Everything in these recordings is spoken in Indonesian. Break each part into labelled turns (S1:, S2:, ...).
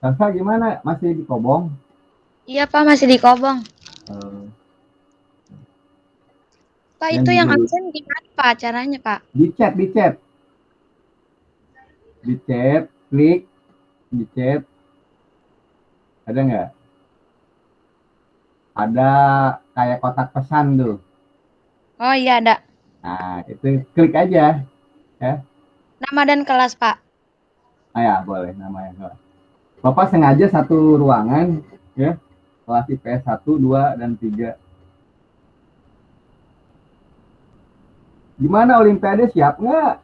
S1: Salsa gimana? Masih di Kobong?
S2: Iya Pak, masih di Kobong.
S1: Eh,
S2: Pak,
S1: Yang
S2: itu yang
S1: di-
S2: absen gimana Pak caranya Pak?
S1: di chat, di chat. Di chat, klik, di chat. Ada nggak? Ada kayak kotak pesan tuh.
S2: Oh iya ada.
S1: Nah, itu klik aja.
S2: Nama dan kelas Pak.
S1: Ah ya, boleh namanya. kelas. Bapak sengaja satu ruangan, ya. Kelas IPS 1, 2, dan 3. Gimana Olimpiade siap nggak?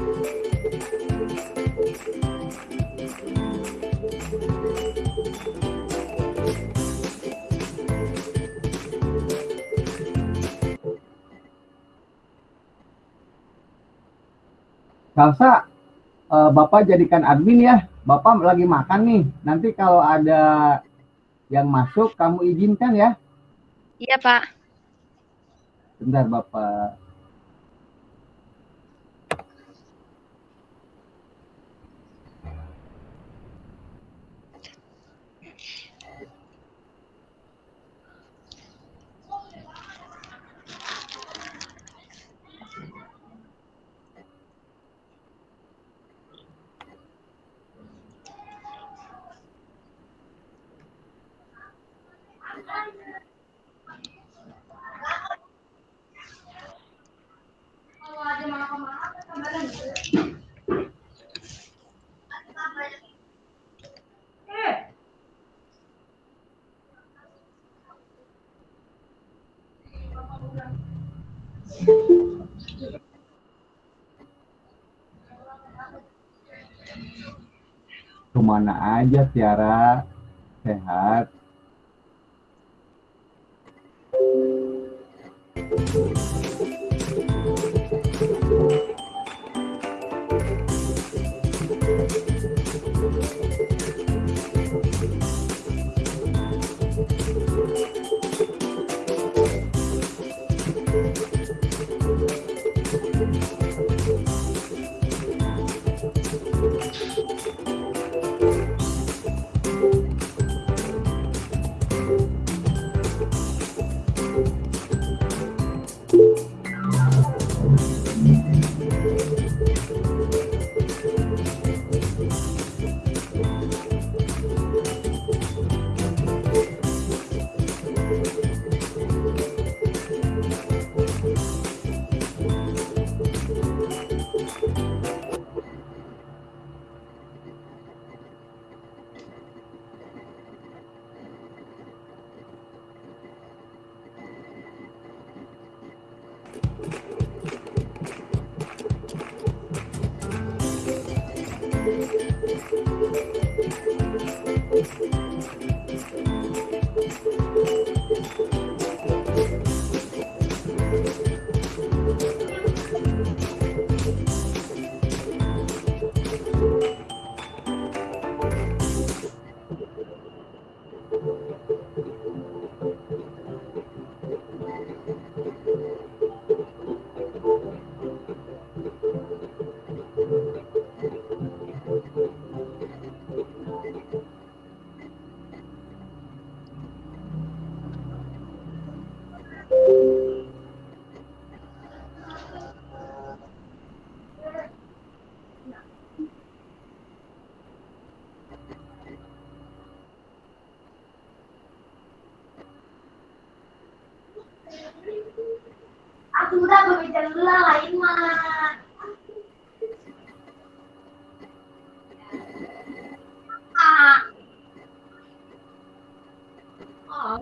S1: Salsa, eh, Bapak jadikan admin ya. Bapak lagi makan nih. Nanti kalau ada yang masuk, kamu izinkan ya.
S2: Iya Pak.
S1: Bentar Bapak. Ke mana aja Tiara? Sehat.
S3: Oh,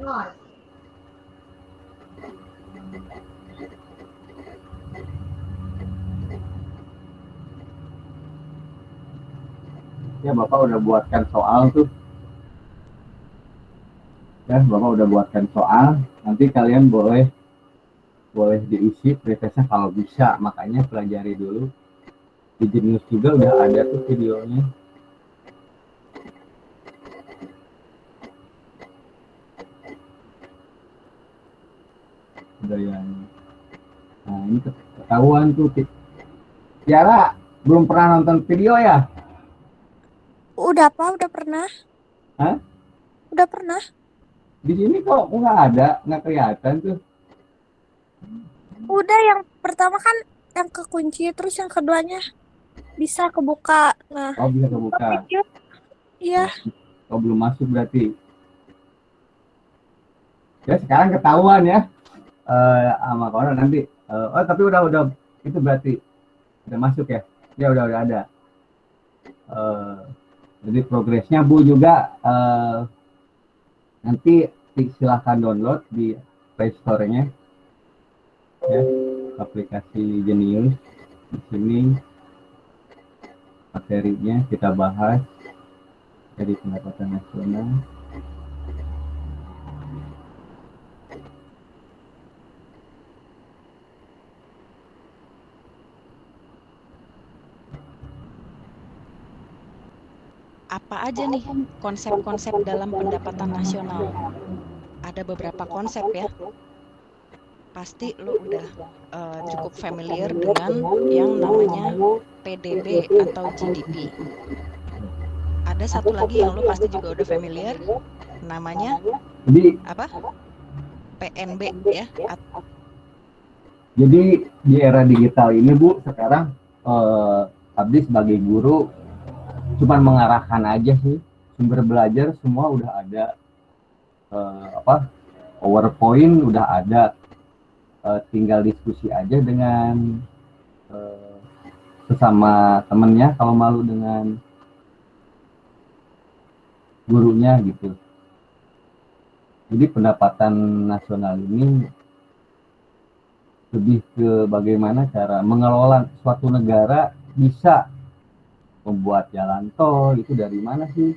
S1: Ya Bapak udah buatkan soal tuh. Ya Bapak udah buatkan soal. Nanti kalian boleh boleh diisi pretestnya kalau bisa. Makanya pelajari dulu. Di Genius juga udah ada tuh videonya. Udah yang Nah ini ketahuan tuh. Tiara belum pernah nonton video ya?
S4: Udah apa? Udah pernah?
S1: Hah?
S4: Udah pernah?
S1: Di sini kok nggak ada, nggak kelihatan tuh.
S4: Udah yang pertama kan yang kekunci, terus yang keduanya bisa kebuka. Nah,
S1: Oh bisa kebuka.
S4: iya.
S1: Oh belum masuk berarti. Ya sekarang ketahuan ya. Eh sama kawan nanti. Eh, oh tapi udah udah itu berarti udah masuk ya? Ya udah udah ada. Eh jadi progresnya Bu juga eh nanti silahkan download di Play Store-nya ya aplikasi Genius di sini materinya kita bahas dari pendapatan nasional
S5: apa aja nih konsep-konsep dalam pendapatan nasional? Ada beberapa konsep ya. Pasti lo udah uh, cukup familiar dengan yang namanya PDB atau GDP. Ada satu lagi yang lo pasti juga udah familiar, namanya apa? PNB ya. At-
S1: jadi di era digital ini Bu sekarang eh, Abdi sebagai guru cuman mengarahkan aja sih. Sumber belajar semua udah ada. Eh, apa PowerPoint udah ada. Eh, tinggal diskusi aja dengan eh, sesama temennya kalau malu dengan gurunya gitu. Jadi pendapatan nasional ini lebih ke bagaimana cara mengelola suatu negara bisa membuat jalan tol itu dari mana sih?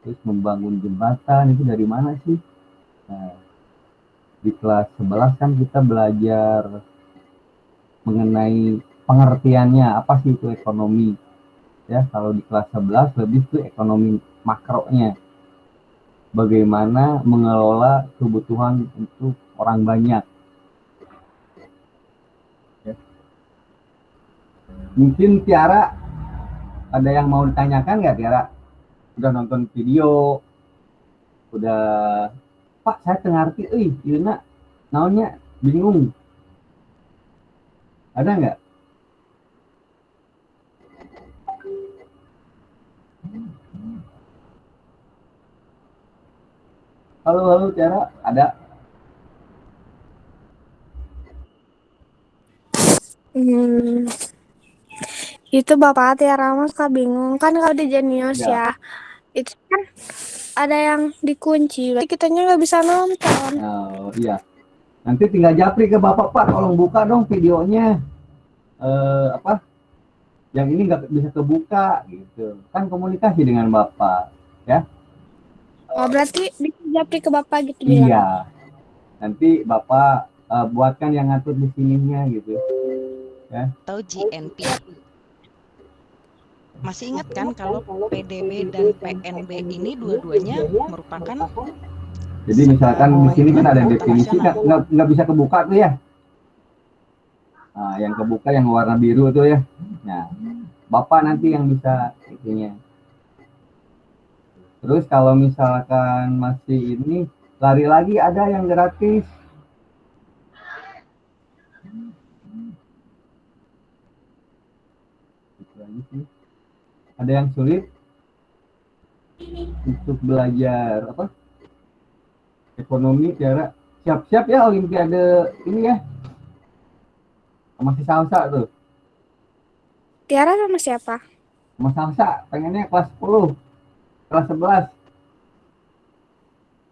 S1: Terus membangun jembatan itu dari mana sih? Nah di kelas 11 kan kita belajar mengenai pengertiannya apa sih itu ekonomi? Ya kalau di kelas 11 lebih ke ekonomi makronya. Bagaimana mengelola kebutuhan untuk orang banyak. Ya. mungkin Tiara ada yang mau ditanyakan nggak Tiara? Udah nonton video. Udah Pak saya tengarti. Euy Yuna naonnya? Bingung. Ada nggak? Halo halo Tiara. Ada?
S4: Hmm, itu Bapak Tiara Mas suka bingung kan kalau di Genius
S1: Ya.
S4: ya. Itu kan ada yang dikunci. Berarti kitanya nggak bisa nonton.
S1: Oh iya. Nanti tinggal japri ke Bapak Pak, tolong buka dong videonya. Eh apa? Yang ini nggak bisa kebuka gitu. Kan komunikasi dengan Bapak, ya?
S4: Oh, berarti bisa japri ke Bapak gitu bilang.
S1: Iya. Nanti Bapak eh, buatkan yang ngatur di sininya gitu.
S5: atau GNP. Masih ingat kan kalau PDB dan PNB ini dua-duanya merupakan
S1: Jadi misalkan di sini kan ada definisi nggak nggak nggak bisa kebuka tuh ya. Nah, yang kebuka yang warna biru tuh ya. Nah, Bapak nanti yang bisa itunya. Terus kalau misalkan masih ini lari lagi ada yang gratis. Itu aja sih. Ada yang sulit? Untuk belajar apa? Ekonomi cara siap-siap ya Olimpiade ini ya. Masih salsa tuh.
S4: Tiara sama siapa?
S1: sama salsa pengennya kelas 10 kelas 11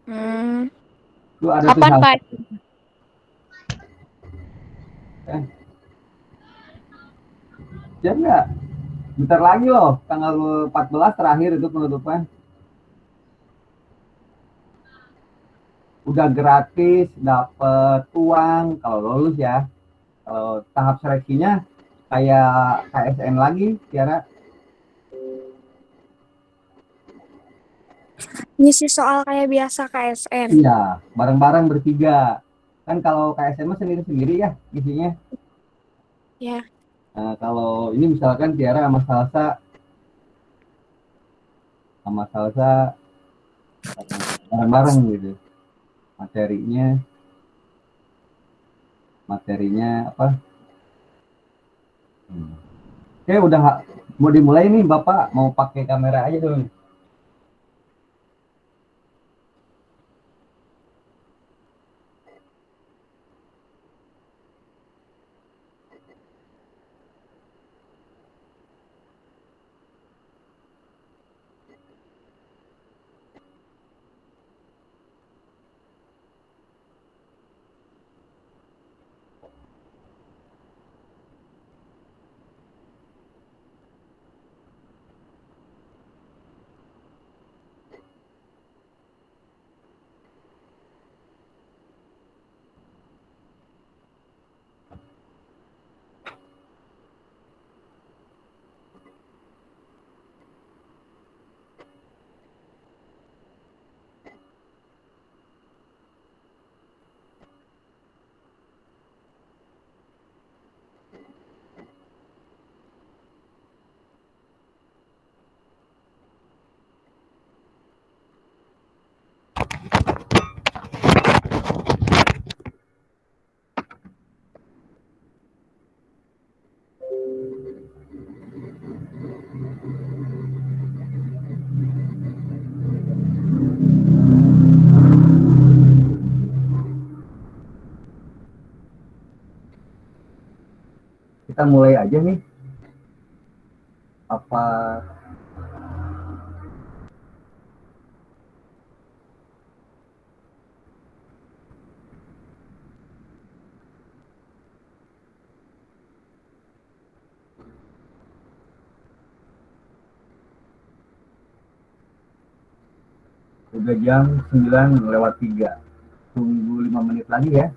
S4: Hmm,
S1: tuh ada tuh
S2: Kapan. Pak?
S1: Ya enggak bentar lagi loh tanggal 14 terakhir itu penutupan. Udah gratis dapet uang kalau lulus ya. Kalau tahap seleksinya kayak KSN lagi Tiara.
S4: Ngisi soal kayak biasa KSN.
S1: iya bareng-bareng bertiga. Kan kalau KSN mah sendiri-sendiri ya isinya.
S4: Ya.
S1: Nah, kalau ini misalkan Tiara sama Salsa. Sama Salsa bareng-bareng gitu. Materinya materinya apa? Hmm. oke udah mau dimulai nih Bapak. Mau pakai kamera aja dulu nih. Kita mulai aja nih. Apa? Udah jam 9 lewat 3 tunggu 5 menit lagi ya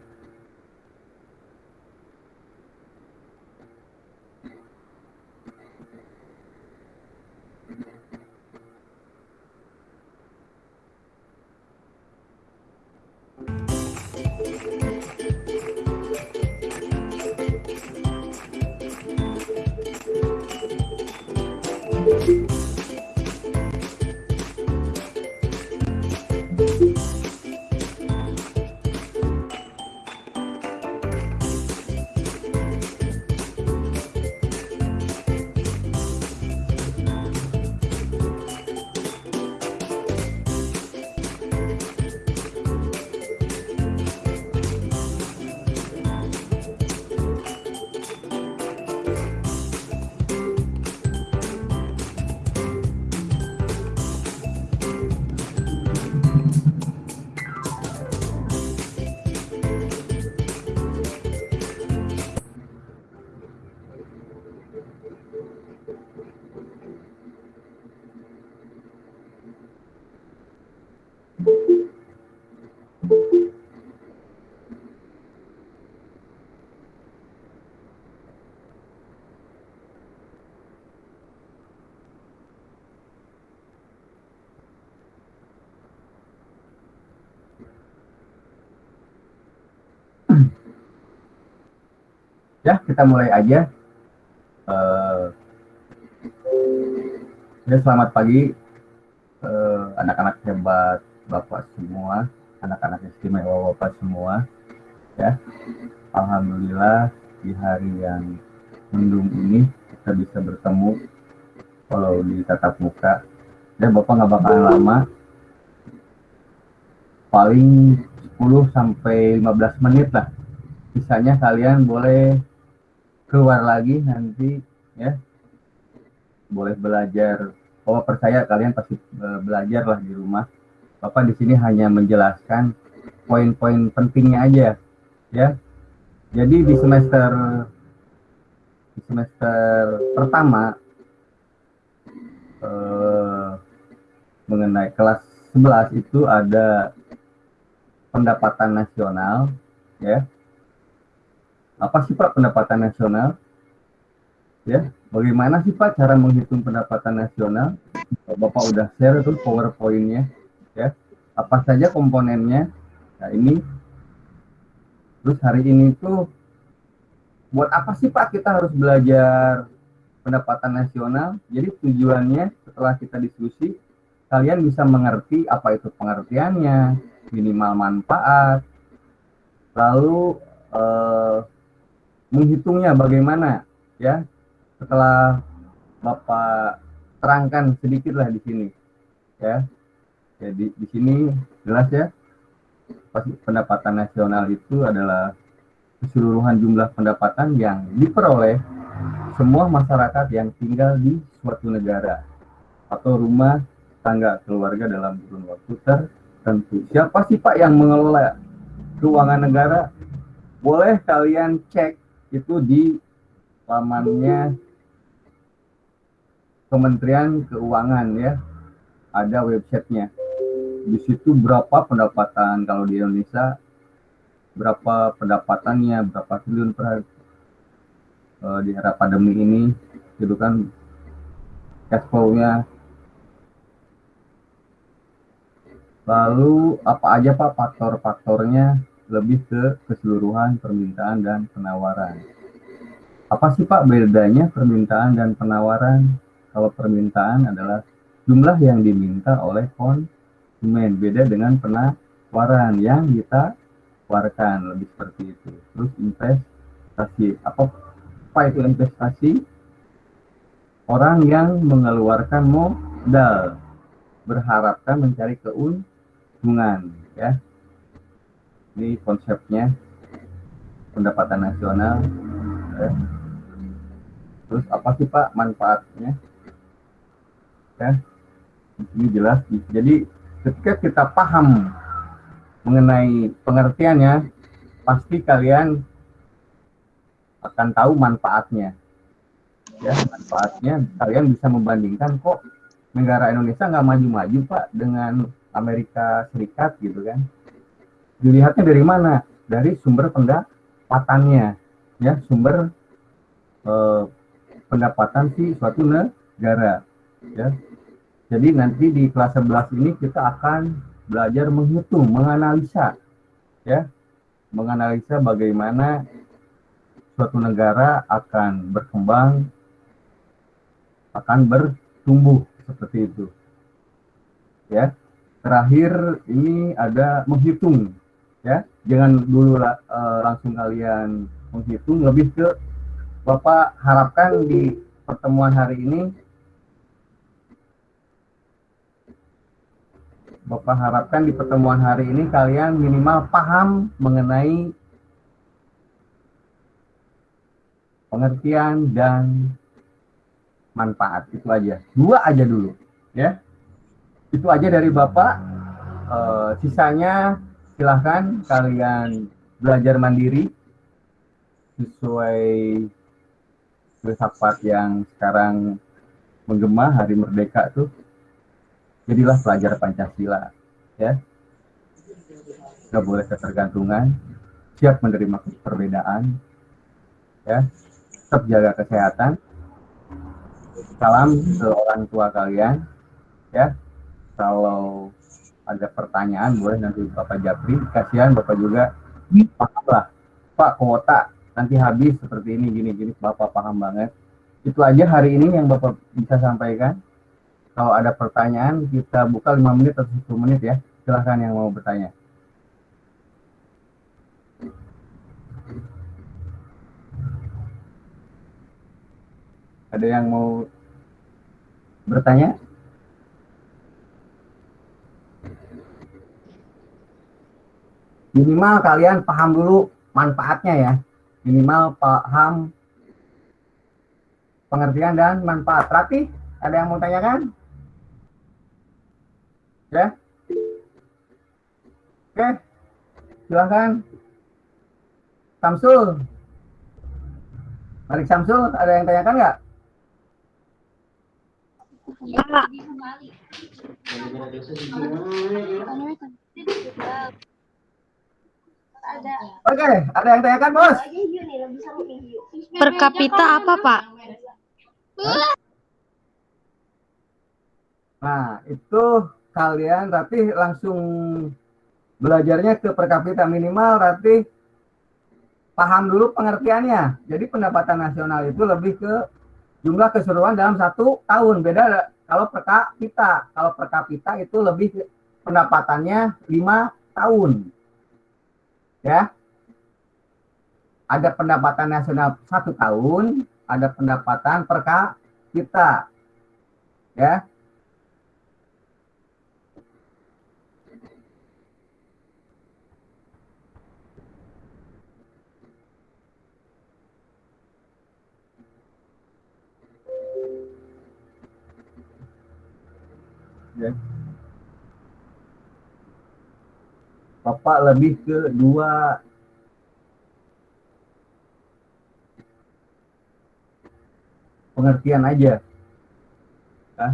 S1: ya kita mulai aja. Eh, ya selamat pagi eh, anak-anak hebat bapak semua anak-anak istimewa bapak semua ya. Alhamdulillah di hari yang mendung ini kita bisa bertemu kalau di tatap muka. Dan bapak nggak bakalan lama. Paling 10 sampai 15 menit lah. Sisanya kalian boleh keluar lagi nanti ya. Boleh belajar. Oh percaya kalian pasti eh, belajar lah di rumah. Bapak di sini hanya menjelaskan poin-poin pentingnya aja ya. Jadi di semester di semester pertama eh, mengenai kelas 11 itu ada pendapatan nasional ya apa sih Pak pendapatan nasional? Ya bagaimana sih Pak cara menghitung pendapatan nasional? Bapak udah share tuh powerpointnya ya apa saja komponennya? Nah ini. Terus hari ini tuh buat apa sih Pak kita harus belajar pendapatan nasional? Jadi tujuannya setelah kita diskusi kalian bisa mengerti apa itu pengertiannya minimal manfaat. Lalu eh, menghitungnya bagaimana ya setelah Bapak terangkan sedikit lah di sini ya jadi di sini jelas ya pendapatan nasional itu adalah keseluruhan jumlah pendapatan yang diperoleh semua masyarakat yang tinggal di suatu negara atau rumah tangga keluarga dalam kurun waktu tertentu. Siapa sih Pak yang mengelola keuangan negara? Boleh kalian cek itu di lamannya Kementerian Keuangan ya. Ada websitenya. Di situ berapa pendapatan kalau di Indonesia berapa pendapatannya, berapa triliun per uh, di era pandemi ini, gitu kan cash flow-nya. Lalu apa aja Pak faktor-faktornya lebih ke keseluruhan permintaan dan penawaran. Apa sih Pak bedanya permintaan dan penawaran? Kalau permintaan adalah jumlah yang diminta oleh konsumen, beda dengan penawaran yang kita tawarkan lebih seperti itu. Terus investasi, apa, apa itu investasi? Orang yang mengeluarkan modal berharapkan mencari keuntungan, ya. Ini konsepnya pendapatan nasional. Ya. Terus apa sih Pak manfaatnya? Ya, ini jelas. Jadi ketika kita paham mengenai pengertiannya, pasti kalian akan tahu manfaatnya. Ya, manfaatnya kalian bisa membandingkan kok negara Indonesia nggak maju-maju Pak dengan Amerika Serikat gitu kan. Dilihatnya dari mana? Dari sumber pendapatannya, ya sumber eh, pendapatan si suatu negara, ya. Jadi nanti di kelas 11 ini kita akan belajar menghitung, menganalisa, ya, menganalisa bagaimana suatu negara akan berkembang, akan bertumbuh seperti itu. Ya. Terakhir ini ada menghitung, ya. Jangan dulu uh, langsung kalian menghitung, lebih ke Bapak harapkan di pertemuan hari ini Bapak harapkan di pertemuan hari ini kalian minimal paham mengenai pengertian dan manfaat. Itu aja. Dua aja dulu ya. Itu aja dari bapak. E, sisanya silahkan kalian belajar mandiri sesuai filsafat yang sekarang menggema hari merdeka tuh. Jadilah pelajar pancasila ya. Nggak boleh ketergantungan. Siap menerima perbedaan ya. Tetap jaga kesehatan. Salam ke orang tua kalian ya. Kalau ada pertanyaan boleh nanti bapak Japri. Kasihan bapak juga. Paham lah. Pak kuota nanti habis seperti ini gini gini. Bapak paham banget. Itu aja hari ini yang bapak bisa sampaikan. Kalau ada pertanyaan kita buka lima menit atau 10 menit ya. Silahkan yang mau bertanya. Ada yang mau bertanya? Minimal kalian paham dulu manfaatnya ya. Minimal paham pengertian dan manfaat. Rati, ada yang mau tanyakan? Ya? Oke, silahkan. Samsul. Malik Samsul, ada yang tanyakan nggak? Oke, ada yang tanyakan, Bos?
S2: Per kapita apa, Pak?
S1: Nah, itu kalian tapi langsung belajarnya ke per kapita minimal berarti paham dulu pengertiannya. Jadi pendapatan nasional itu lebih ke jumlah keseluruhan dalam satu tahun. Beda kalau per kapita. Kalau per kapita itu lebih ke pendapatannya lima tahun. Ya. Ada pendapatan nasional satu tahun, ada pendapatan per kapita. Ya. ya. Bapak lebih ke dua pengertian aja. Ya.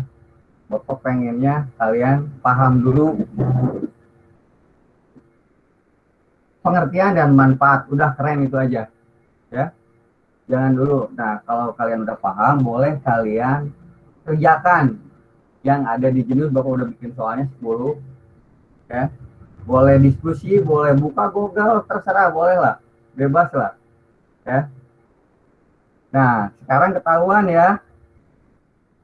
S1: Bapak pengennya kalian paham dulu pengertian dan manfaat. Udah keren itu aja. Ya. Jangan dulu. Nah, kalau kalian udah paham, boleh kalian kerjakan yang ada di jenis Bapak udah bikin soalnya 10 ya boleh diskusi boleh buka Google terserah boleh lah. Bebas lah ya. Nah sekarang ketahuan ya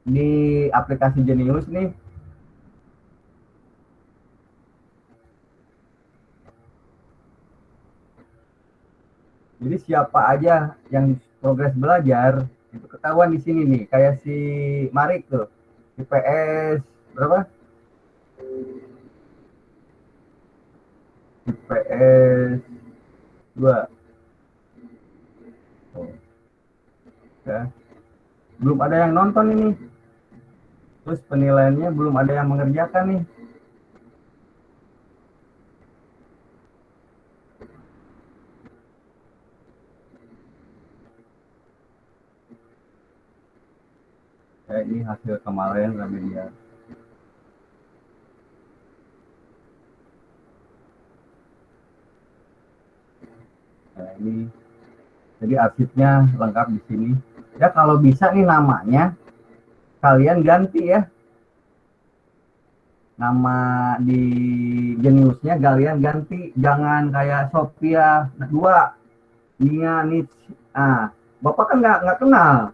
S1: di aplikasi Genius nih. Jadi siapa aja yang progres belajar itu ketahuan di sini nih. Kayak si Marik tuh IPS berapa? IPS 2. Oh. Ya. Belum ada yang nonton ini. Terus penilaiannya belum ada yang mengerjakan nih. Ya, ini hasil kemarin Ramedia. Nah, ini jadi arsipnya lengkap di sini. Ya kalau bisa nih namanya kalian ganti ya. Nama di jeniusnya kalian ganti, jangan kayak Sophia dua, Nia Nits. Ah, Bapak kan nggak nggak kenal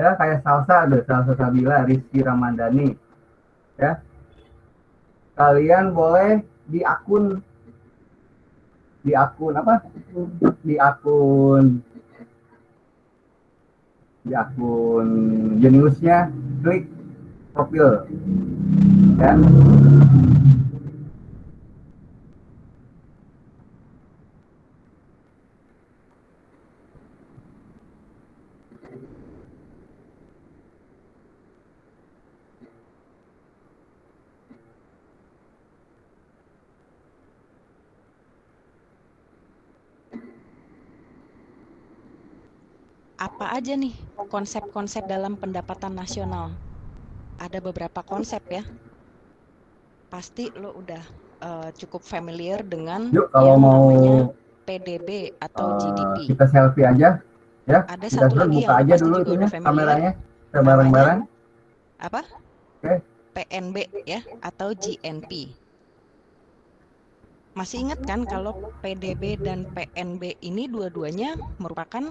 S1: ya kayak salsa ada salsa Sabila Rizky Ramandani ya kalian boleh di akun di akun apa? Di akun. Di akun jeniusnya klik profil. Ya
S5: apa aja nih konsep-konsep dalam pendapatan nasional? Ada beberapa konsep ya. Pasti lo udah uh, cukup familiar dengan
S1: Yuk kalau
S5: yang
S1: mau
S5: PDB atau
S1: uh,
S5: GDP.
S1: kita selfie aja ya.
S5: Ada
S1: kita
S5: satu lagi
S1: buka
S5: yang
S1: aja dulu
S5: familiar.
S1: kameranya kita bareng-bareng.
S5: Apa?
S1: Oke.
S5: PNB ya atau GNP. Masih ingat kan kalau PDB dan PNB ini dua-duanya merupakan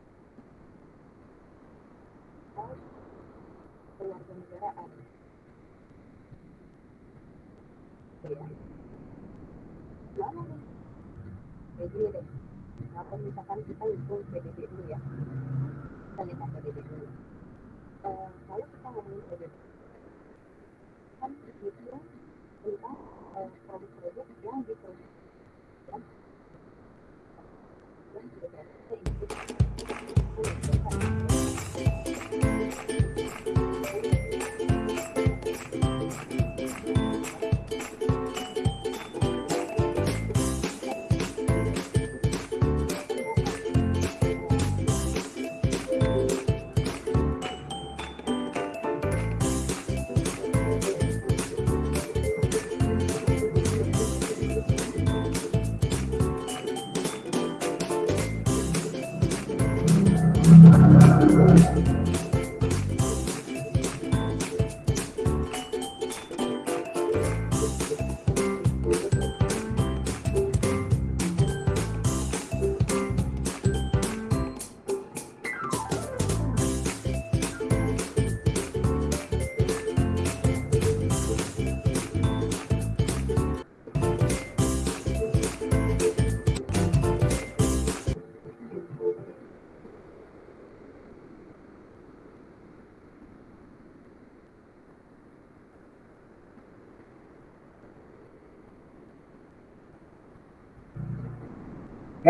S6: kewarganegaraan. Ya. Gimana nih? Kayak gini deh. Kalau misalkan kita hitung PDB dulu ya. Kita lihat PDB dulu. Eh, kalau kita ngomongin PDB, kan itu tentang eh, produk-produk yang diproduksi dan Música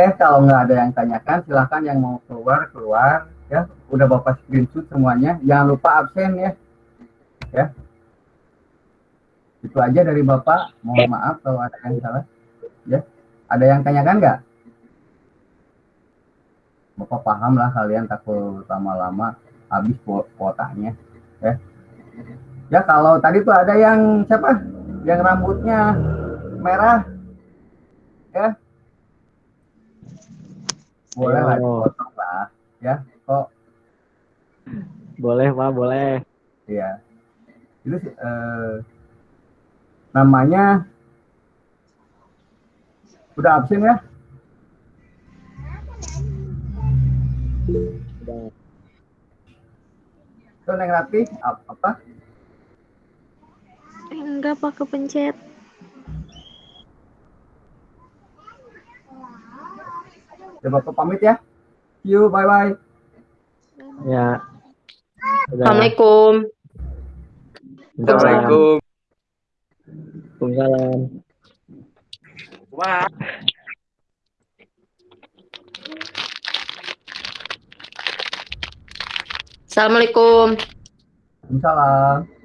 S1: Oke, kalau nggak ada yang tanyakan, silakan yang mau keluar keluar ya. Udah bapak screenshot semuanya. Jangan lupa absen ya. Ya. Itu aja dari bapak. Mohon maaf kalau ada yang salah. Ya. Ada yang tanyakan nggak? Bapak paham lah kalian takut lama-lama habis ku- kuotanya. Ya. Ya kalau tadi tuh ada yang siapa? Yang rambutnya merah. Ya, boleh lah
S7: Ayo.
S1: dipotong lah ya kok
S7: Boleh, Pak, boleh.
S1: ya itu eh, namanya udah absen ya
S7: Udah.
S1: itu neng Rati ap- apa
S2: Enggak pak kepencet.
S1: Ya bapak pamit ya See you bye bye
S7: Ya. Udah.
S8: Assalamualaikum.
S7: Assalamualaikum. Waalaikumsalam.
S8: Assalamualaikum.
S1: Waalaikumsalam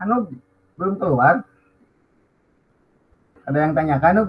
S1: Anu belum keluar. Ada yang tanyakan Anu